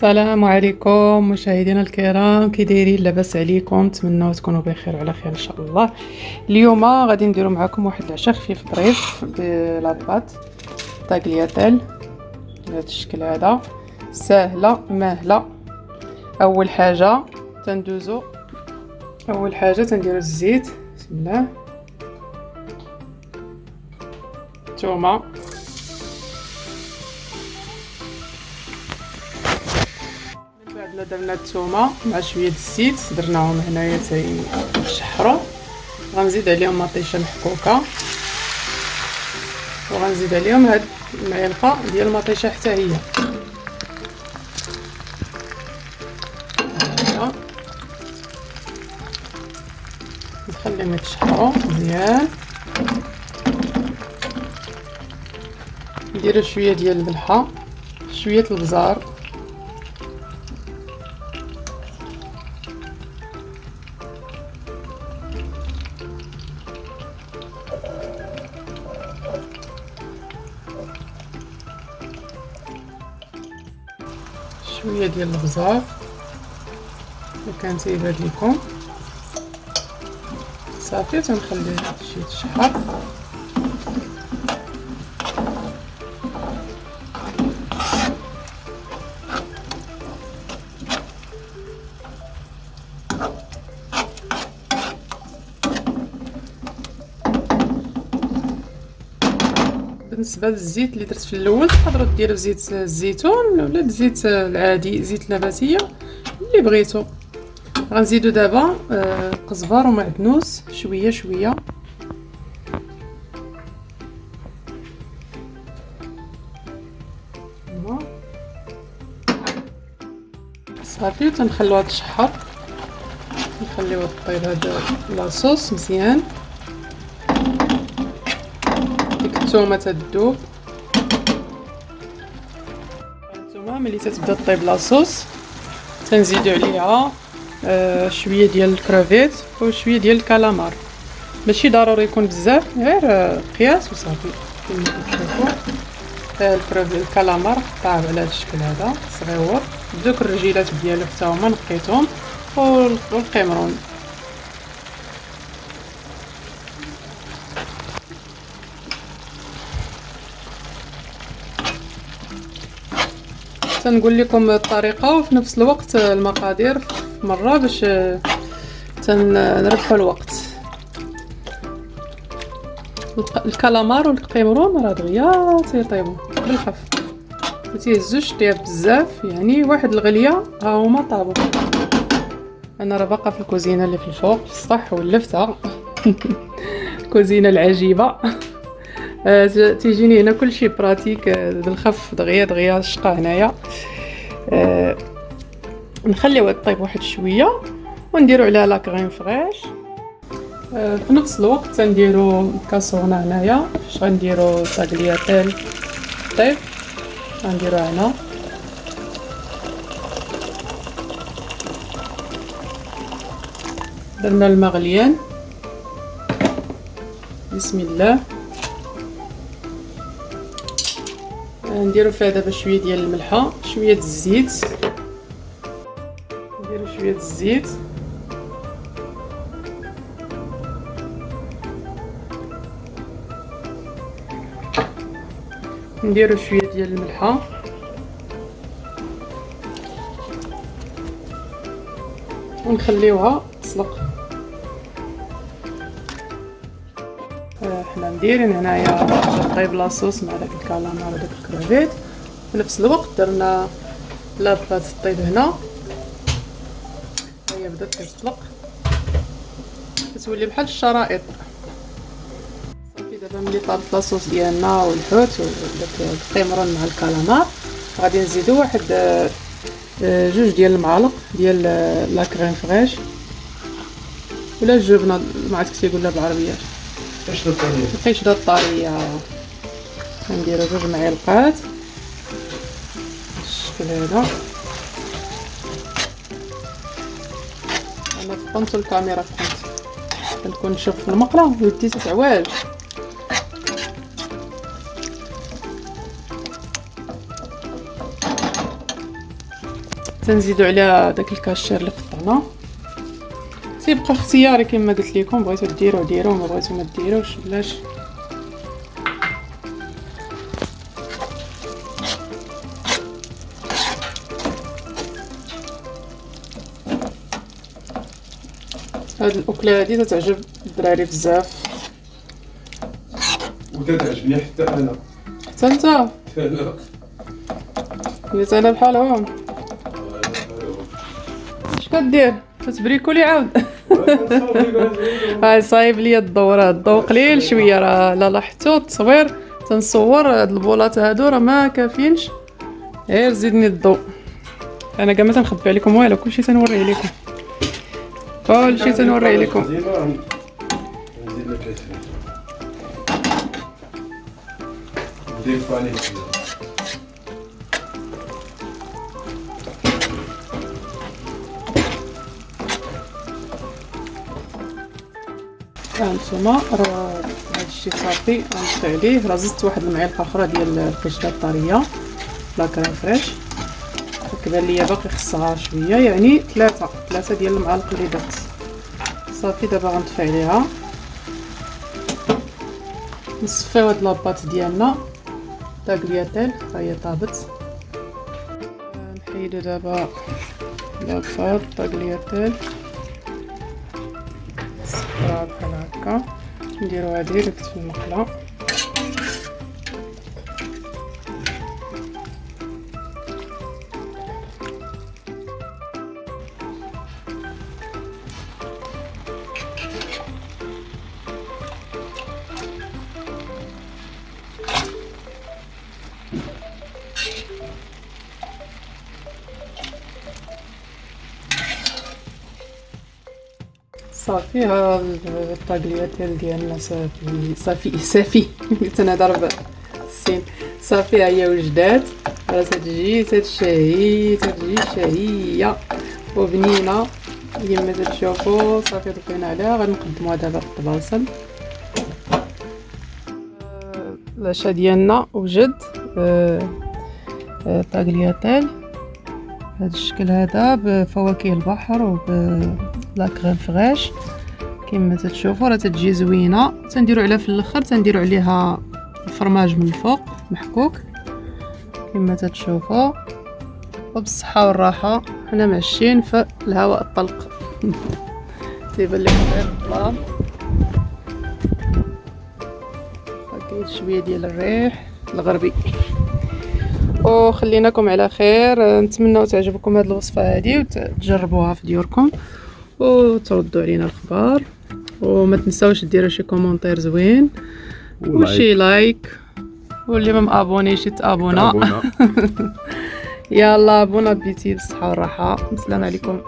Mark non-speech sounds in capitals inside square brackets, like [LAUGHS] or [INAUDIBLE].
السلام عليكم مشاهدينا الكرام. كي دايرين لاباس عليكم نتمنى تكونوا بخير وعلى خير إن شاء الله. اليوم غادي نديروا معكم واحد العشاء خفيف ظريف بلاطباط طاكلياتيل بهذا الشكل هذا. سهله ماهلة. أول حاجة تندوزو. أول حاجة تنديروا الزيت. بسم الله. الثومه بعد درنا الثومه مع شوية الزيت درناهم هنايا تيشحروا غنزيد عليهم مطيشة محكوكة. وغنزيد عليهم هاد المعلقة ديال المطيشة حتى هي. نخليهم يتشحروا مزيان. نديرو شوية ديال الملحه شوية البزار. شوية ديال البزار اللي تيبان لكم صافي تنخلي شي تشحر بالنسبة للزيت اللي درت في الأول تقدروا ديروا زيت الزيتون ولا الزيت العادي زيت نباتية اللي بغيتو. غنزيدو دابا آه قزبر ومعدنوس شوية شوية. صافي وتنخلوها تشحر نخليوها طيب هاد لاصوص مزيان. الثومه تذوب الثومه ملي تتبدا طيب لاصوص تنزيدو عليها آه شوية ديال الكرافيت وشويه ديال الكالامار. ماشي ضروري يكون بزاف غير آه قياس وصافي. كما كتشوفوا آه الكرافيت الكالامار قطعه على هذا الشكل هذا صغيور. دوك الرجيلات ديالو حتى هما نقيتهم والقمرون. تنقول لكم الطريقة وفي نفس الوقت المقادير مرة باش تنربحوا الوقت. الكالامار والقيمرون راه دغيا تيطيبوا بالخف. ما تيهزوش طياب بزاف يعني واحد الغلية ها هما طابوا أنا راه باقا في الكوزينة اللي في الفوق السطح ولفتها [LAUGHS] الكوزينة العجيبة. تيجيني هنا كلشي براتيك آه، بالخف دغيا دغيا الشقه هنايا. آه، نخليوها طيب واحد شوية ونديرو عليها لا كريم فريش. في نفس الوقت تنديرو كاسورنا هنايا فاش غنديرو طاغلياتيل طيب غنديروها هنا. درنا الماء غليان بسم الله. نديرو فيها دابا شوية ديال الملحة شوية الزيت. نديرو شوية الزيت. نديرو شوية ديال الملحة. ونخليوها تسلق. حنا مديرين هنايا طيب لاصوص مع داك الكالامار وداك الكرافيت في نفس الوقت درنا لاباط طيب هنا. هي بدات كتطلق كتولي بحال الشرائط. صافي دابا ملي طابت لاصوص ديالنا والحوت وداك القمرون مع الكالامار غادي نزيدو واحد آه، جوج ديال المعالق ديال لا كريم فريش. ولا الجبنه ما عرفتش كيقولها بالعربية. قشطة طرية القشطة الطرية نديرو جوج معلقات بالشكل هذا أنا فقنت الكاميرا فقنت كنكون نشوف في المقله ويدي تتعواج تنزيدو عليها داك الكاشير اللي قطعنا تيبقى اختياري كما قلت لكم بغيتو ديروا ديروا ما بغيتو ما ديروش بلاش هاد الأكلة هادي تتعجب الدراري بزاف. وتتعجبني حتى أنا. حتى أنت؟ حتى أنا. بحالهم. اش كدير؟ كتبريكولي عاود. [LAUGHS] هاي صايب ليا الضو راه الضو قليل شوية راه. لا لاحظتو التصوير. تنصور هاد البولات هادو راه ما كافينش. غير زيدني الضو أنا كاع ما تنخبي عليكم. والو كلشي تنوريه لكم كلشي تنوريه لكم. ندير هانتوما راه هادشي صافي غنطفي عليه راه زدت واحد المعلقة أخرى ديال القشطه الطرية لا كريم فريش. كبان ليا باقي خصها شوية يعني ثلاثة ثلاثة ديال المعالق اللي درت. صافي دابا غنطفي عليها نصفيو هاد la pâte ديالنا. tagliatelle ها هي طابت. نحيدو دابا la pâte tagliatelle بحال هكا نديروها directe في المقله صافي ها الطاكلياتيل ديالنا صافي صافي صافي. [LAUGHS] قلت أنا ضرب السين. صافي ها هي وجدات. راه تتجي تتشهي تتجي شهية. وبنينة كما تتشوفوا صافي ضفينا عليها. غنقدموها دابا في الطباسل آه، العشاء ديالنا وجد آه، آه، طاكلياتيل بهذا الشكل هذا بفواكه البحر وب لا كريم كما تتشوفوا راه تتجي زوينة. تنديروا عليها في الأخر تنديروا عليها الفرماج من الفوق محكوك. كما تتشوفوا. وبالصحة والراحة حنا ماشيين في الهواء الطلق. [LAUGHS] تيبان لكم غير الظلام شوية ديال الريح الغربي. وخليناكم على خير. نتمنى تعجبكم هذه الوصفة هذه وتجربوها في ديوركم وتردوا علينا الخبر وما تنساوش ديروا شي commentaire زوين وشي like. واللي ما مابونيش يتابونا. تابونا. [LAUGHS] يلا bon appétit بالصحة والراحة. السلام عليكم.